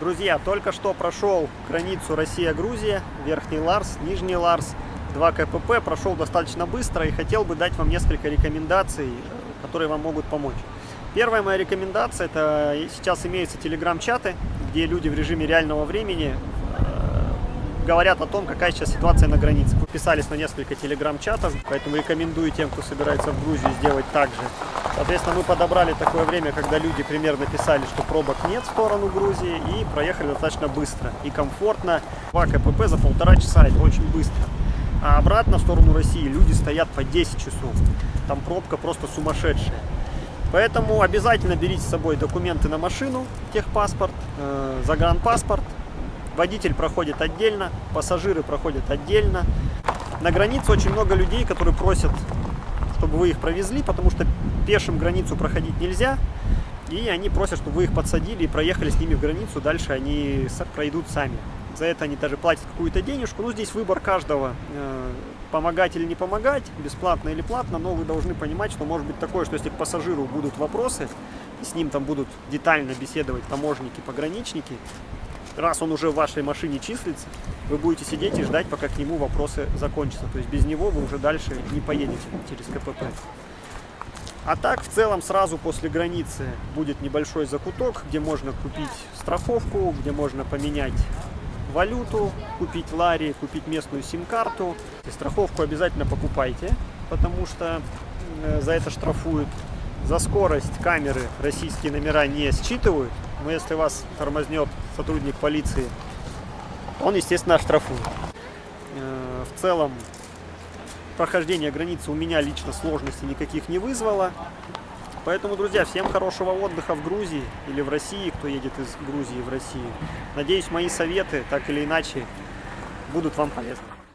Друзья, только что прошел границу Россия-Грузия, Верхний Ларс, Нижний Ларс, 2 КПП, прошел достаточно быстро и хотел бы дать вам несколько рекомендаций, которые вам могут помочь. Первая моя рекомендация, это сейчас имеются телеграм-чаты, где люди в режиме реального времени э, говорят о том, какая сейчас ситуация на границе. Подписались на несколько телеграм-чатов, поэтому рекомендую тем, кто собирается в Грузию, сделать так же. Соответственно, мы подобрали такое время, когда люди примерно писали, что пробок нет в сторону Грузии, и проехали достаточно быстро и комфортно. 2 КПП за полтора часа, это очень быстро. А обратно в сторону России люди стоят по 10 часов. Там пробка просто сумасшедшая. Поэтому обязательно берите с собой документы на машину, техпаспорт, э, загранпаспорт. Водитель проходит отдельно, пассажиры проходят отдельно. На границе очень много людей, которые просят, чтобы вы их провезли, потому что пешим границу проходить нельзя, и они просят, чтобы вы их подсадили и проехали с ними в границу, дальше они пройдут сами. За это они даже платят какую-то денежку. Ну, здесь выбор каждого, э, помогать или не помогать, бесплатно или платно, но вы должны понимать, что может быть такое, что если к пассажиру будут вопросы, с ним там будут детально беседовать таможники, пограничники, раз он уже в вашей машине числится, вы будете сидеть и ждать, пока к нему вопросы закончатся. То есть без него вы уже дальше не поедете через КПП. А так, в целом, сразу после границы будет небольшой закуток, где можно купить страховку, где можно поменять валюту, купить лари, купить местную сим-карту. Страховку обязательно покупайте, потому что э, за это штрафуют. За скорость камеры российские номера не считывают, но если вас тормознет сотрудник полиции, он, естественно, штрафует. Э, в целом, прохождение границы у меня лично сложностей никаких не вызвало. Поэтому, друзья, всем хорошего отдыха в Грузии или в России, кто едет из Грузии в Россию. Надеюсь, мои советы, так или иначе, будут вам полезны.